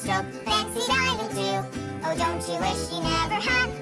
stroke, fancy diamond too. Oh, don't you wish you never had